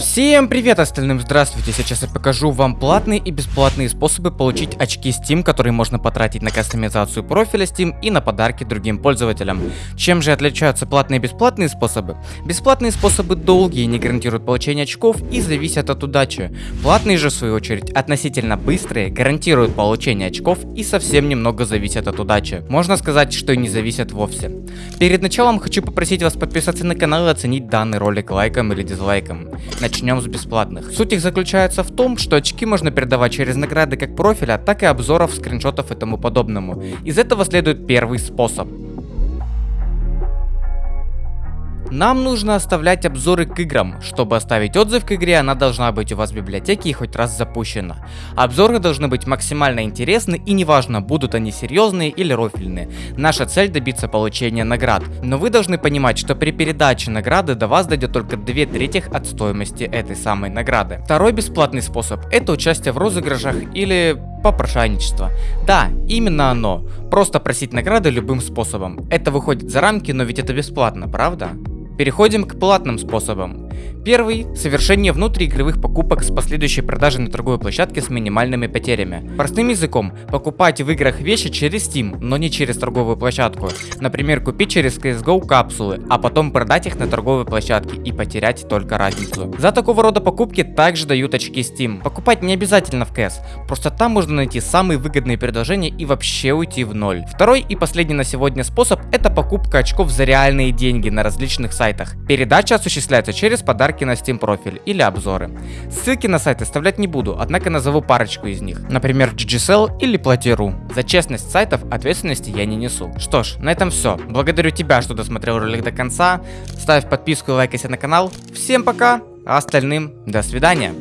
Всем привет остальным, здравствуйте, сейчас я покажу вам платные и бесплатные способы получить очки Steam, которые можно потратить на кастомизацию профиля Steam и на подарки другим пользователям. Чем же отличаются платные и бесплатные способы? Бесплатные способы долгие, не гарантируют получение очков и зависят от удачи. Платные же в свою очередь относительно быстрые, гарантируют получение очков и совсем немного зависят от удачи. Можно сказать, что и не зависят вовсе. Перед началом хочу попросить вас подписаться на канал и оценить данный ролик лайком или дизлайком. Начнем с бесплатных. Суть их заключается в том, что очки можно передавать через награды как профиля, так и обзоров, скриншотов и тому подобному. Из этого следует первый способ. Нам нужно оставлять обзоры к играм. Чтобы оставить отзыв к игре, она должна быть у вас в библиотеке и хоть раз запущена. Обзоры должны быть максимально интересны и неважно, будут они серьезные или рофильные. Наша цель добиться получения наград. Но вы должны понимать, что при передаче награды до вас дойдет только 2 трети от стоимости этой самой награды. Второй бесплатный способ это участие в розыгрышах или попрошайничество. Да, именно оно. Просто просить награды любым способом. Это выходит за рамки, но ведь это бесплатно, правда? Переходим к платным способам. Первый – совершение внутриигровых покупок с последующей продажей на торговой площадке с минимальными потерями. Простым языком, покупать в играх вещи через Steam, но не через торговую площадку. Например, купить через CSGO капсулы, а потом продать их на торговой площадке и потерять только разницу. За такого рода покупки также дают очки Steam. Покупать не обязательно в CS, просто там можно найти самые выгодные предложения и вообще уйти в ноль. Второй и последний на сегодня способ – это покупка очков за реальные деньги на различных сайтах. Передача осуществляется через подарки на Steam профиль или обзоры. Ссылки на сайт оставлять не буду, однако назову парочку из них. Например, GGSell или Плати.ру. За честность сайтов ответственности я не несу. Что ж, на этом все. Благодарю тебя, что досмотрел ролик до конца. Ставь подписку и лайкайся на канал. Всем пока, а остальным до свидания.